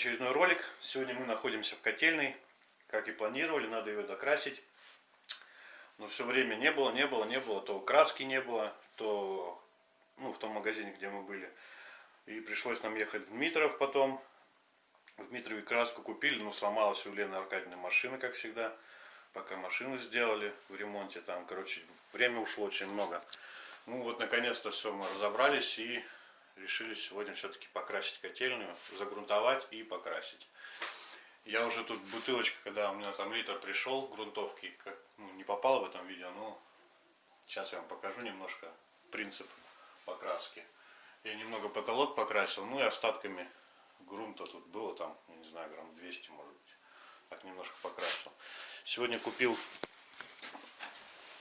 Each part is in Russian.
очередной ролик. Сегодня мы находимся в котельной. Как и планировали, надо ее докрасить. Но все время не было, не было, не было. То краски не было, то ну, в том магазине, где мы были. И пришлось нам ехать в Дмитров потом. В Дмитрове краску купили, но сломалась у Лены Аркадьевны машина, как всегда. Пока машину сделали в ремонте там, короче, время ушло очень много. Ну вот, наконец-то все, мы разобрались и решили сегодня все-таки покрасить котельную, загрунтовать и покрасить. Я уже тут бутылочка, когда у меня там литр пришел грунтовки, как, ну, не попал в этом видео, но сейчас я вам покажу немножко принцип покраски. Я немного потолок покрасил, ну и остатками грунта тут было там, не знаю, грамм 200 может быть. Так немножко покрасил. Сегодня купил,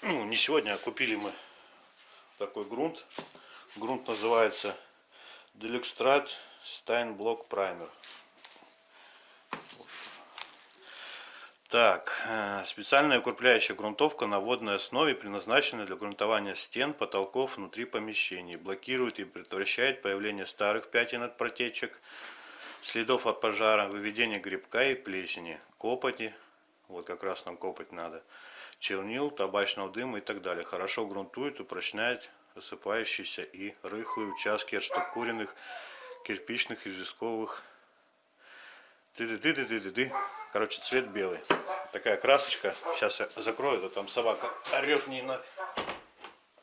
ну не сегодня, а купили мы такой грунт. Грунт называется Deluxtrad Steinblock Primer. Так, э, специальная укрепляющая грунтовка на водной основе, предназначена для грунтования стен, потолков внутри помещений. Блокирует и предотвращает появление старых пятен от протечек, следов от пожара, выведение грибка и плесени, копоти, вот как раз нам копоть надо, чернил, табачного дыма и так далее. Хорошо грунтует, упрочняет осыпающиеся и рыхлые участки отштукуренных кирпичных известковых. Ты-ты-ты-ты-ты-ты. Короче, цвет белый. Такая красочка. Сейчас я закрою, а там собака орет не на...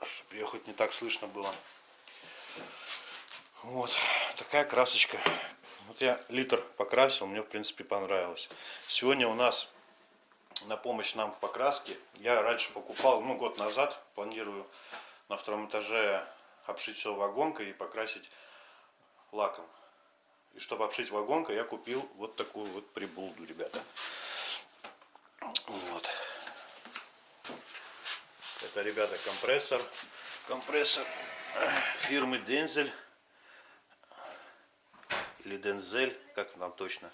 Чтобы ее хоть не так слышно было. Вот. Такая красочка. Вот я литр покрасил, мне в принципе понравилось. Сегодня у нас на помощь нам в покраске. Я раньше покупал, ну год назад, планирую на втором этаже обшить все вагонкой и покрасить лаком. И чтобы обшить вагонкой, я купил вот такую вот приблуду, ребята. Вот. Это, ребята, компрессор. Компрессор фирмы Дензель. Или Дензель, как там точно.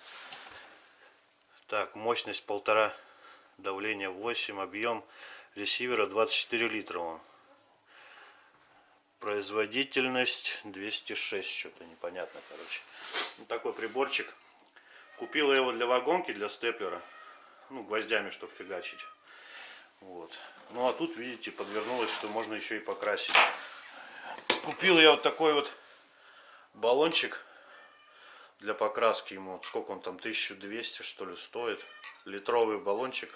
Так, мощность полтора, давление 8, объем ресивера 24 литра он. Производительность 206, что-то непонятно, короче. Вот такой приборчик. Купил я его для вагонки, для степлера. Ну, гвоздями, чтобы фигачить. Вот. Ну, а тут, видите, подвернулось, что можно еще и покрасить. Купил я вот такой вот баллончик для покраски ему. Сколько он там, 1200 что ли стоит. Литровый баллончик.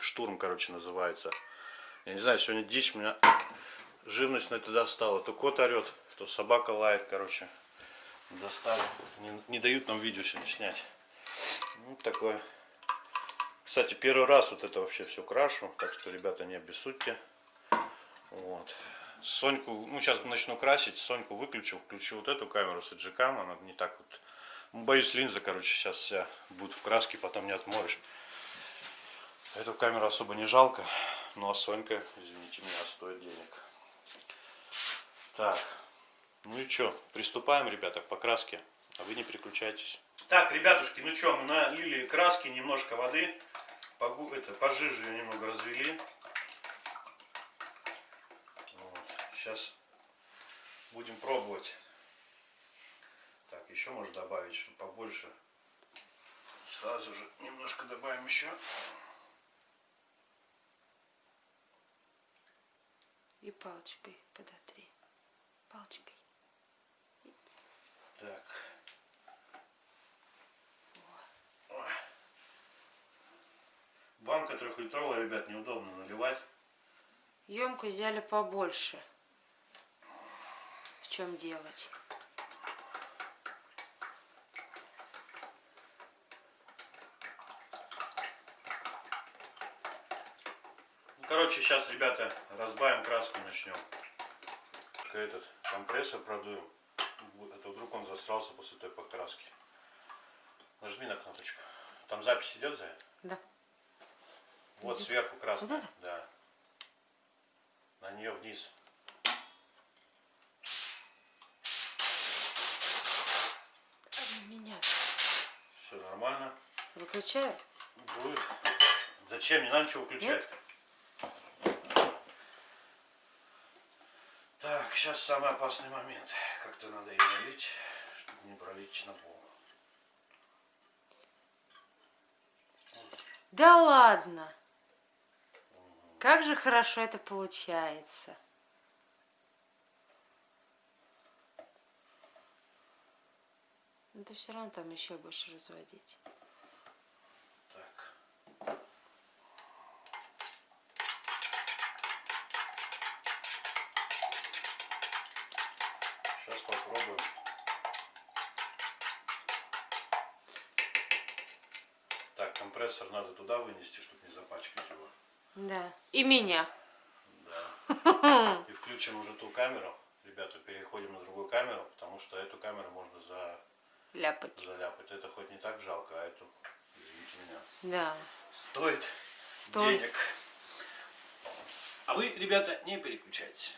Штурм, короче, называется. Я не знаю, сегодня дичь меня живность на это достала. То кот орет, то собака лает, короче. Достали. Не, не дают нам видео сегодня снять. Ну, такое. Кстати, первый раз вот это вообще все крашу. Так что, ребята, не обессудьте. Вот. Соньку, ну сейчас начну красить, Соньку выключу, включу вот эту камеру с эджикам, она не так вот, ну, боюсь линза, короче, сейчас вся будет в краске, потом не отмоешь. Эту камеру особо не жалко, ну а Сонька, извините меня, стоит денег. Так, ну и что, приступаем, ребята, к покраске, а вы не переключайтесь. Так, ребятушки, ну что, мы налили краски, немножко воды, это, пожиже ее немного развели. Вот, сейчас будем пробовать. Так, еще можно добавить, чтобы побольше. Сразу же немножко добавим еще. И палочкой подотри палочкой. Так. Банка трехлитровая, ребят, неудобно наливать. Емкость взяли побольше. В чем делать? Ну, короче, сейчас, ребята, разбавим краску начнем. Этот компрессор продуем. Это вдруг он засрался после той покраски. Нажми на кнопочку. Там запись идет, за? Да. Вот идет. сверху красная. Вот это? Да. На нее вниз. Меня. Все нормально. Выключаю? Будет. Зачем? Не надо ничего выключать. Нет? Так, сейчас самый опасный момент. Как-то надо ее налить, чтобы не пролить на пол. Да ладно. Как же хорошо это получается. Но ты все равно там еще будешь разводить. Так. Сейчас попробуем. Компрессор надо туда вынести, чтобы не запачкать его. Да. И меня. Да. И включим уже ту камеру. Ребята, переходим на другую камеру, потому что эту камеру можно за... Ляпать. заляпать. Это хоть не так жалко, а эту, извините меня, Да. стоит, Стоит. денег. А вы, ребята, не переключайтесь.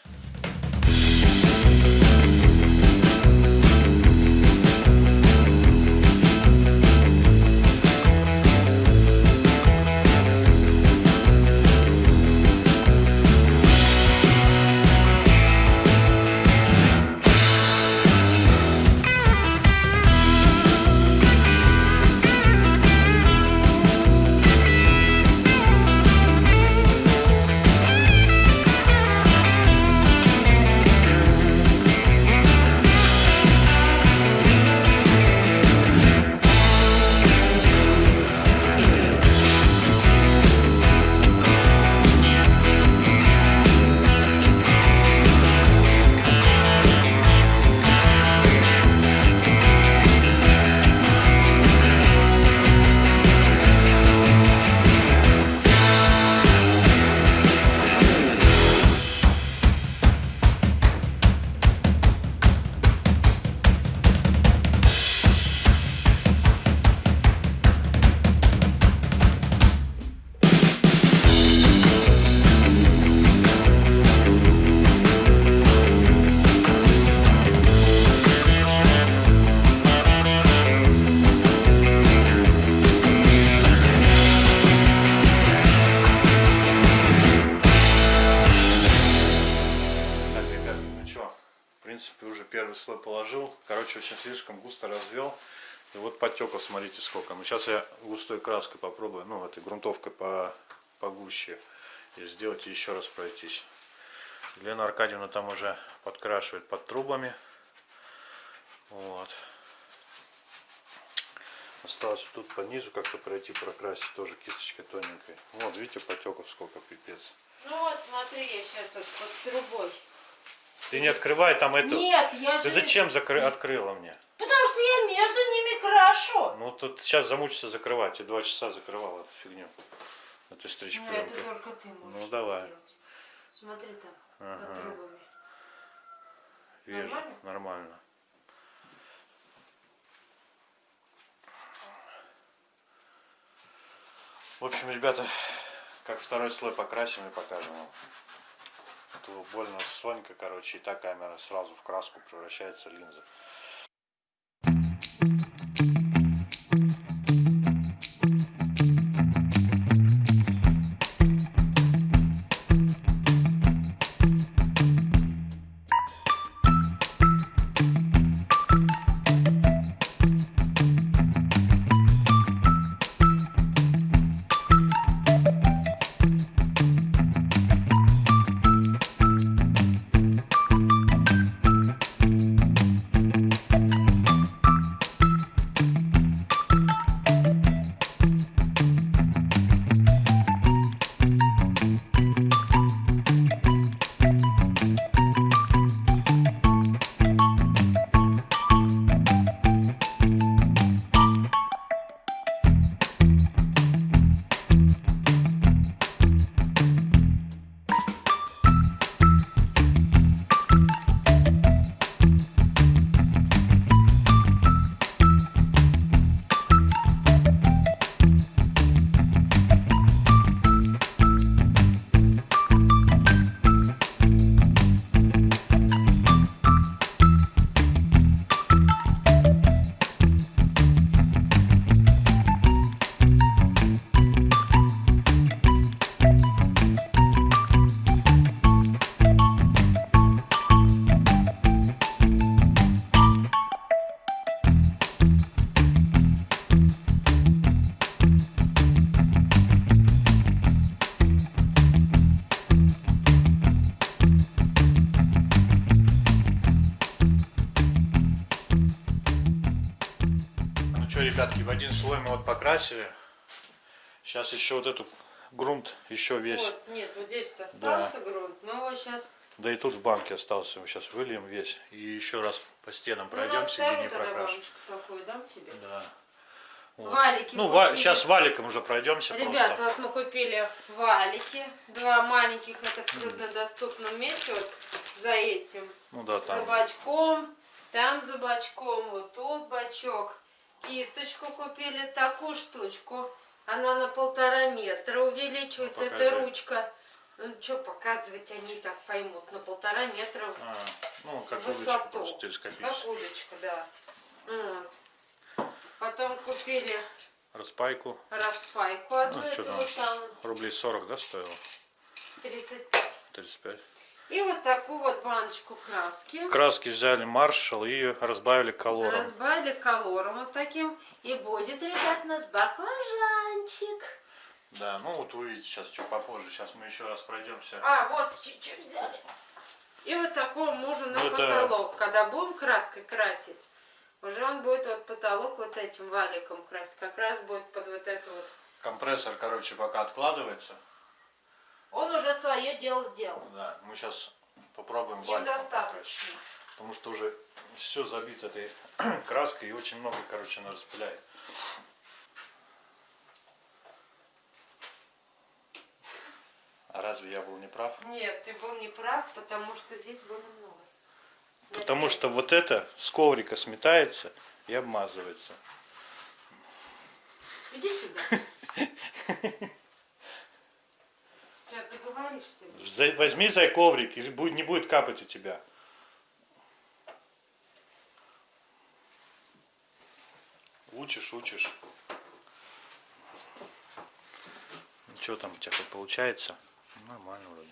Положил. Короче, очень слишком густо развел. И вот потеков, смотрите, сколько. Ну, сейчас я густой краской попробую, ну, этой грунтовкой по, погуще. И сделать и еще раз пройтись. Елена Аркадьевна там уже подкрашивает под трубами. Вот. Осталось тут по низу как-то пройти, прокрасить тоже кисточкой тоненькой. Вот, видите, потеков сколько, пипец. Ну вот, смотри, я сейчас вот под трубой. Ты не открывай там это. Нет, я же... Ты зачем закры- открыла мне? Потому что я между ними крашу. Ну тут сейчас замучишься закрывать. Я два часа закрывал эту фигню. Это стричь Ну, это только ты можешь Ну, давай. сделать. Смотри там, Ага. под трубами. Вижу. Нормально? Нормально. В общем, ребята, как второй слой покрасим и покажем вам. Больно Сонька, короче, и та камера сразу в краску превращается линза. Покрасили. Сейчас еще вот этот грунт еще весь. Вот, нет, вот здесь вот остался грунт. Мы его сейчас... Да и тут в банке остался. Его сейчас выльем весь. И еще раз по стенам Ну, пройдемся, где не прокрашен. такую дам тебе. Да. Вот. Валики Ну, купили. сейчас валиком уже пройдемся Ребят, просто. вот мы купили валики. Два маленьких, это в труднодоступном месте, вот за этим. Ну да, За там. бачком, там за бачком, вот тут бачок. Кисточку купили, такую штучку. Она на полтора метра увеличивается, Ну, эта ручка. Ну, что показывать, они так поймут. На полтора метра А, ну, как высоту. удочка Как удочка, да. Вот. Потом купили Распайку. распайку одну, Ну, это вот там Рублей 40, да, стоило? 35. 35. И вот такую вот баночку краски. Краски взяли маршал и разбавили колором. Разбавили колором вот таким. И будет, ребят, у нас баклажанчик. Да, ну вот увидите сейчас, чуть попозже. Сейчас мы еще раз пройдемся. А, вот чуть-чуть взяли. И вот такого мужу на Ну, это- потолок. Когда будем краской красить, уже он будет вот потолок вот этим валиком красить. Как раз будет под вот эту вот. Компрессор, короче, пока откладывается. Он уже свое дело сделал. Да, мы сейчас попробуем Им достаточно. Потому что уже все забито этой краской и очень много, короче, она распыляет. А разве я был неправ? Нет, ты был неправ, потому что здесь было много. Потому стенке. что вот это с коврика сметается и обмазывается. Иди сюда. Сейчас договоришься. За- Возьми за коврик, и будет- не будет капать у тебя. Учишь, учишь. Что там у тебя как получается? Нормально вроде.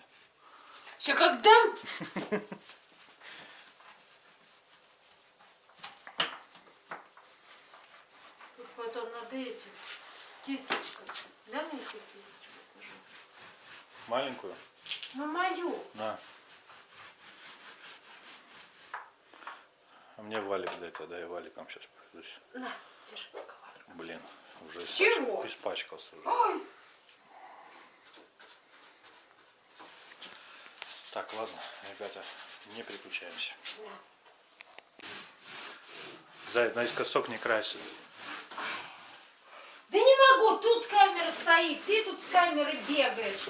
Сейчас как дам? Тут потом надо этим кисточкой. Дай мне кисточку, пожалуйста. Маленькую? Ну мою. На. А мне валик дай тогда, я валиком сейчас пройдусь. На, держи пока валик. Блин, уже Чего? испачкался, уже. Ой, Так, ладно, ребята, не переключаемся. да. Зай, наискосок не красит. Да не могу, тут камера стоит, ты тут с камерой бегаешь.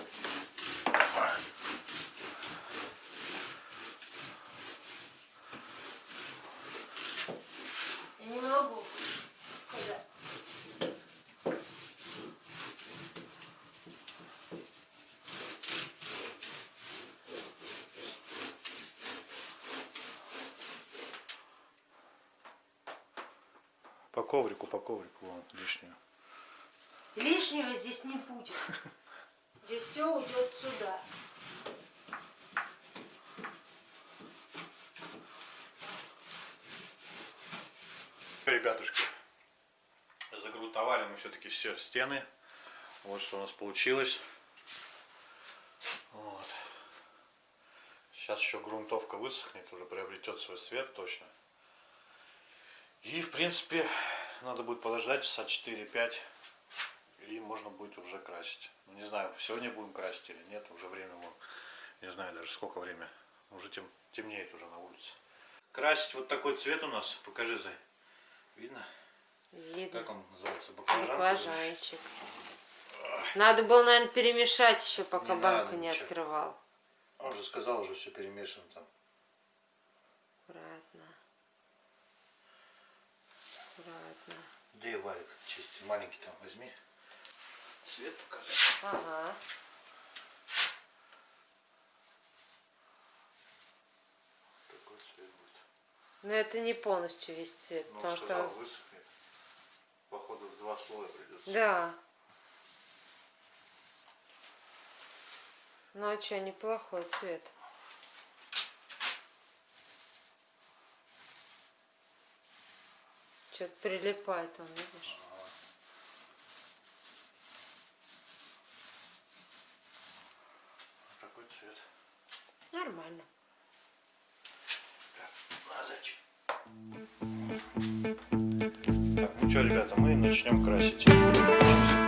По коврику, по коврику, вон, лишнюю. Лишнего здесь не будет. Здесь все уйдет сюда. Ребятушки, загрунтовали мы все-таки все стены. Вот что у нас получилось. Вот. Сейчас еще грунтовка высохнет, уже приобретет свой цвет точно. И в принципе надо будет подождать часа 4-5 и можно будет уже красить. Ну, не знаю, сегодня будем красить или нет, уже время, не знаю даже сколько время. Уже тем, темнеет уже на улице. Красить вот такой цвет у нас, покажи, Зай. Видно? Видно. Как он называется? Баклажан? Баклажанчик. Надо было, наверное, перемешать еще, пока Не банку надо не ничего. открывал. Он же сказал, уже все перемешано там. Аккуратно. Где валик чистый? Маленький там возьми. Цвет покажи. Ага. Такой цвет будет. Но это не полностью весь цвет, Ну, потому что... высохнет. Походу в два слоя придется. Да. Ну а что, неплохой цвет. Что-то прилипает он, видишь? Такой цвет. Нормально. Зайчик. Так, ну что, ребята, мы начнем красить.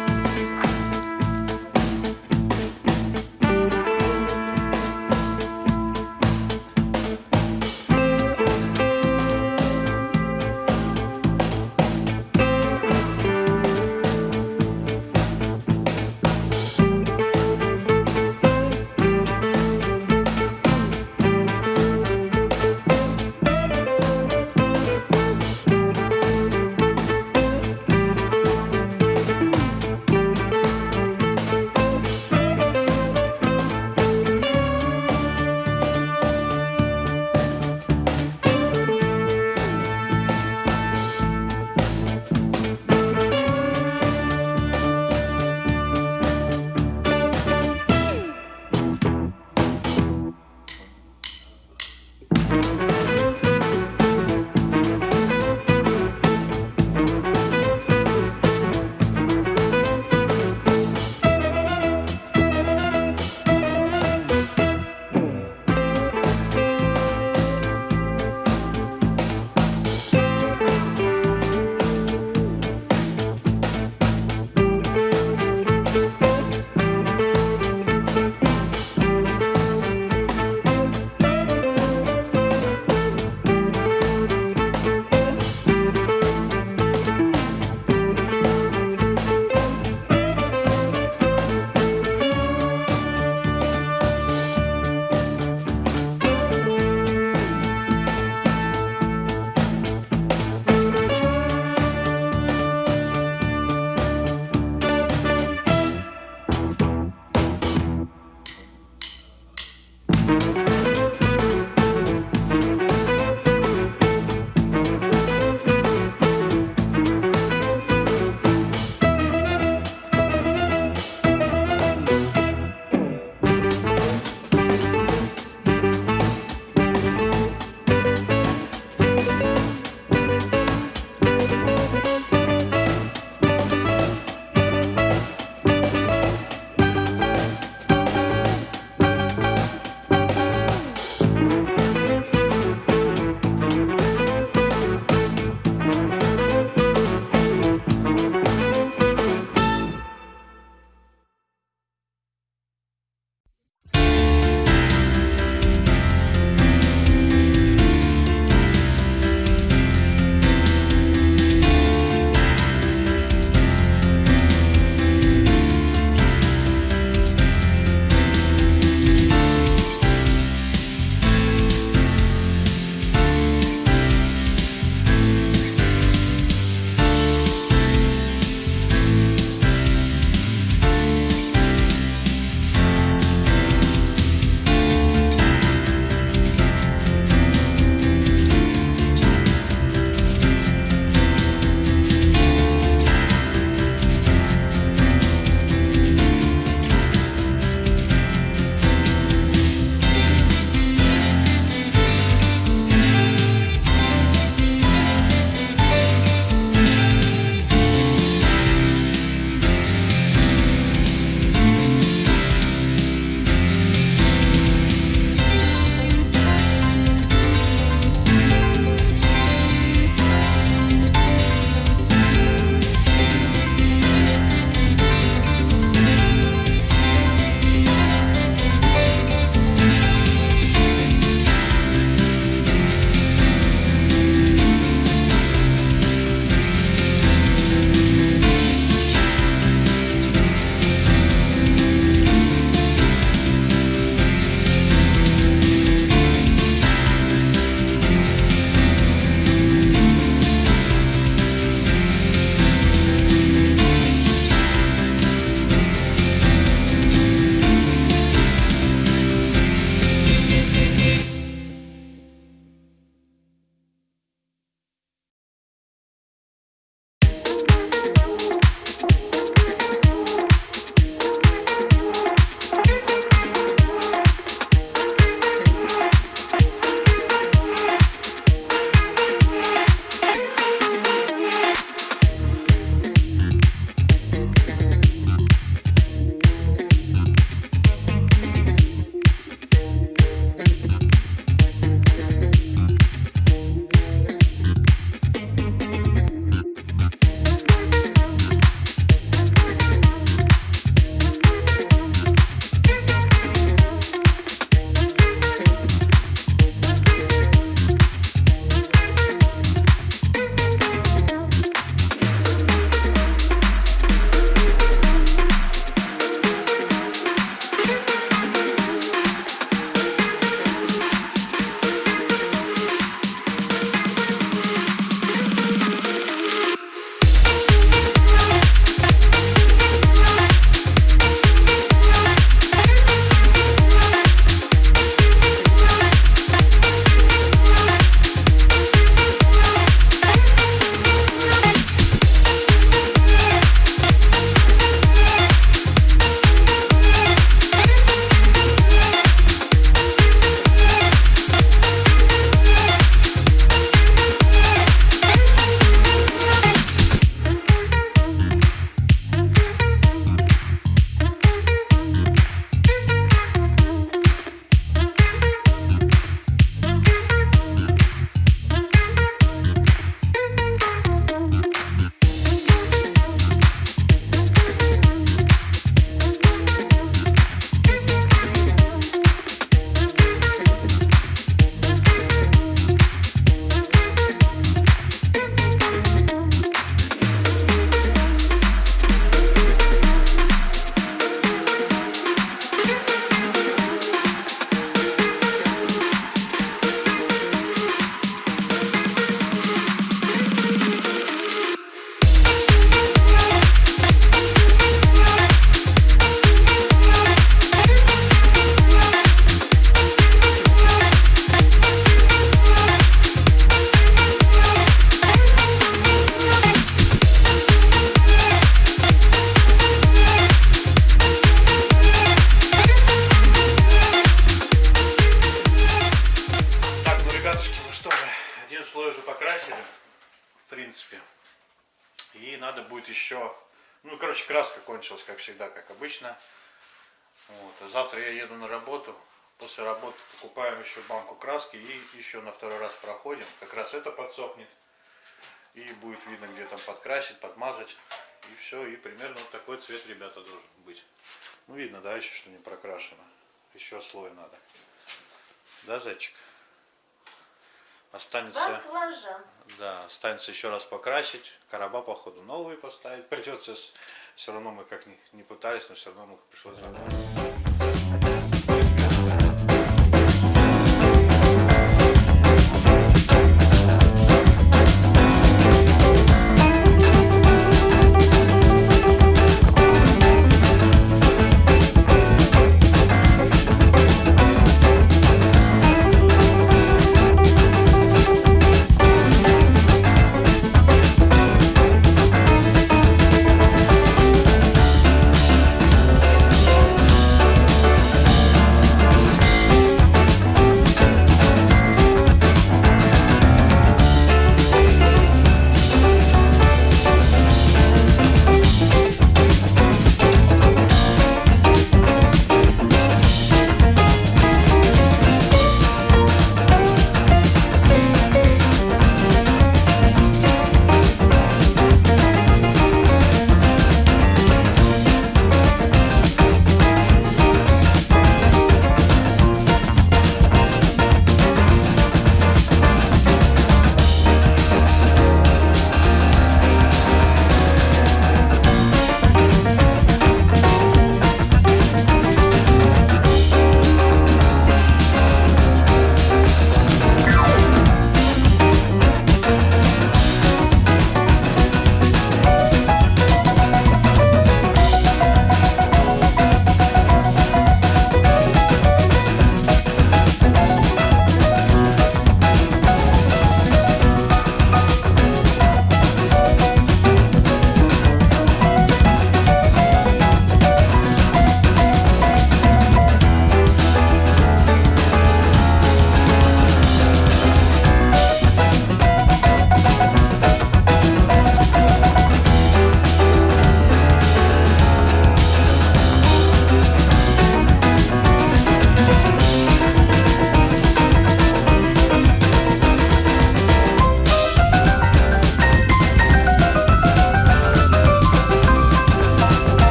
Еще банку краски и еще на второй раз проходим. Как раз это подсохнет. И будет видно, где там подкрасить, подмазать. И все. И примерно вот такой цвет, ребята, должен быть. Ну, видно, да, еще что не прокрашено. Еще слой надо. Да, зайчик? Останется... Баклажан. Да, останется еще раз покрасить. Короба, походу, новые поставить. Придется, все равно мы как ни, не пытались, но все равно мы пришлось.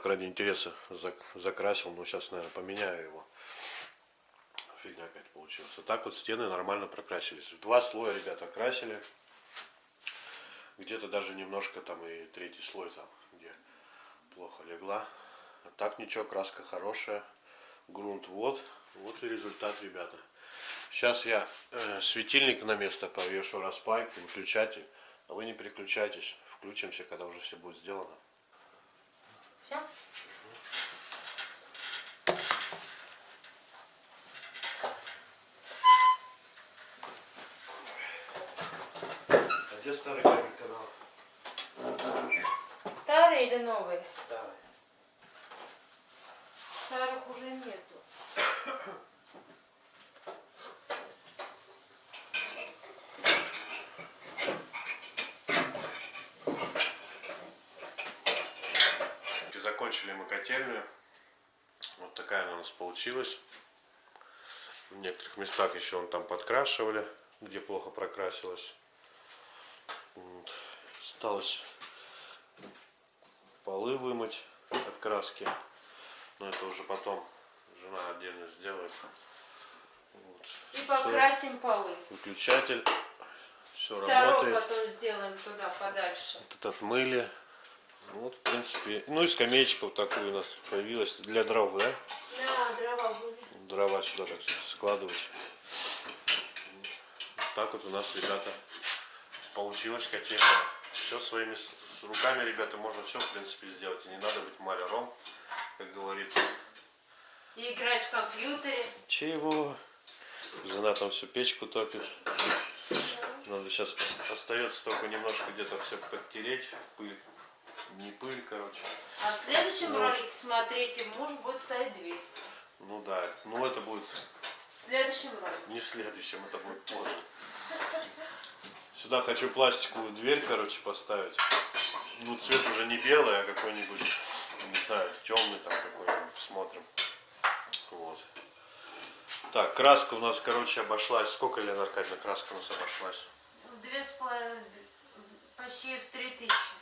Так ради интереса зак- закрасил, но сейчас, наверное, поменяю его. Фигня опять получилась. Вот так вот стены нормально прокрасились. Два слоя, ребята, красили. Где-то даже немножко там и третий слой там, где плохо легла. А так ничего, краска хорошая. Грунт вот. Вот и результат, ребята. Сейчас я э, светильник на место повешу, распайк, выключатель. А вы не переключайтесь. Включимся, когда уже все будет сделано. Все? А где старый канал? Старые или новые? Старый. Старых уже нету. Закончили мы котельную. Вот такая она у нас получилась. В некоторых местах еще он там подкрашивали, где плохо прокрасилось. Вот. Осталось полы вымыть от краски. Но это уже потом жена отдельно сделает. Вот. И покрасим полы. Выключатель. Все Второй работает. потом сделаем туда подальше. Тут отмыли. Вот, в принципе. Ну и скамеечка вот такую у нас появилась. Для дров, да? Да, дрова были. Дрова сюда так складывать. Вот так вот у нас, ребята, получилось котельная. Все своими руками, ребята, можно все, в принципе, сделать. И не надо быть маляром, как говорится. И играть в компьютере. Чего? Жена там всю печку топит. Надо сейчас остается только немножко где-то все подтереть. Пыль. Не пыль, короче. А в следующем Вот. ролике, смотрите, муж будет ставить дверь. Ну да, ну это будет В следующем ролике. не в следующем, это будет позже. Сюда хочу пластиковую дверь, короче, поставить. Ну, цвет уже не белый, а какой-нибудь, не знаю, темный там какой-нибудь. Посмотрим. Вот. Так, краска у нас, короче, обошлась. Сколько, Лена Аркадьевна, краска у нас обошлась? Две с половиной, почти в три тысячи.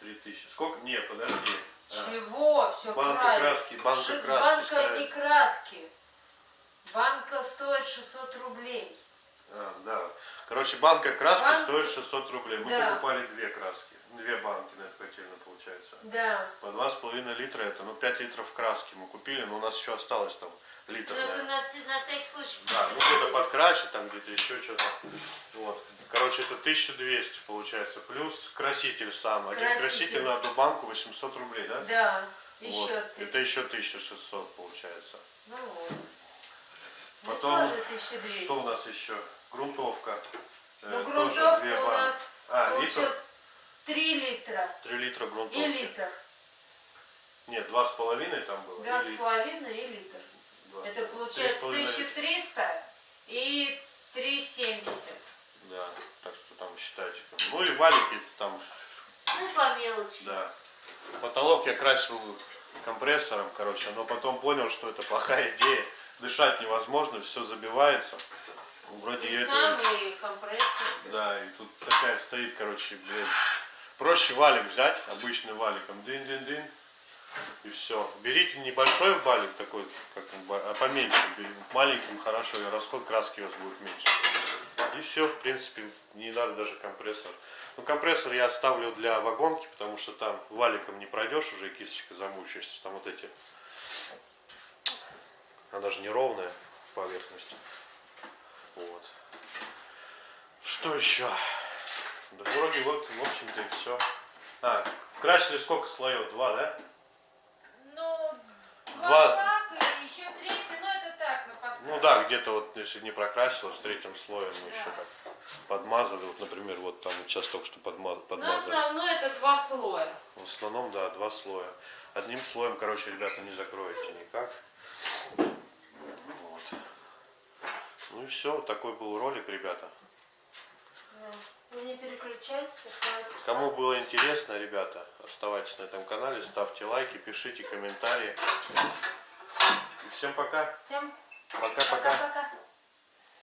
Три тысячи. Сколько? Нет, подожди. А, Чего? Все банка правильно. краски, банка Ши- краски Банка ставят. не краски. Банка стоит 600 рублей. а, да. Короче, банка краски Банка- стоит 600 рублей. Мы Да. покупали две краски. Две банки на эту котельную, получается. Да. По два с половиной литра это, ну, 5 литров краски мы купили, но у нас еще осталось там литр. Ну, это на, на всякий случай. Да, ну где-то подкрасить, там где-то еще что-то. Вот. Короче, это 1200 получается. Плюс краситель сам. Один Краситель. краситель на одну банку 800 рублей, да? Да. Вот. Еще ты. Это еще 1600 получается. Ну вот. Потом, Ну, 1200. что у нас еще? Грунтовка. Э, Ну, тоже грунтовка две у банки. нас А, литр? Получилось 3 литра 3 литра и грунтовки. литр. Нет, два с половиной там было. Два или с половиной и литр. два. Это Три с получается половиной литра. 1300 и 3,70. Да, так что там считайте. Ну и валики там, Ну, по мелочи. да. Потолок я красил компрессором, короче, но потом понял, что это плохая идея. Дышать невозможно, все забивается. Вроде И это- сам, и компрессор. Да, и тут такая стоит, короче, блин. Проще валик взять, обычный валиком, дын-дын-дын, и все. Берите небольшой валик такой, как а поменьше, маленьким хорошо, и расход краски у вас будет меньше. И все, в принципе, не надо даже компрессор. Ну, компрессор я оставлю для вагонки, потому что там валиком не пройдешь уже, и кисточка замучаешься. Там вот эти, она же неровная поверхность. Вот. Что еще? Да вроде вот, в общем-то и все. А, красили сколько слоев? Два, да? Ну, Два. два так, и еще третий, ну это так, на подкрас. Ну да, где-то вот, если не прокрасилось, третьим слоем мы Да. еще так подмазали. Вот, например, вот там вот сейчас только что подма- Но подмазали. основной это два слоя. В основном, да, два слоя. Одним слоем, короче, ребята, не закроете никак. Вот. Ну и все, такой был ролик, ребята. Вы не переключайтесь, оставайтесь. Кому было интересно, ребята, оставайтесь на этом канале, ставьте лайки, пишите комментарии. И всем пока. Всем пока-пока.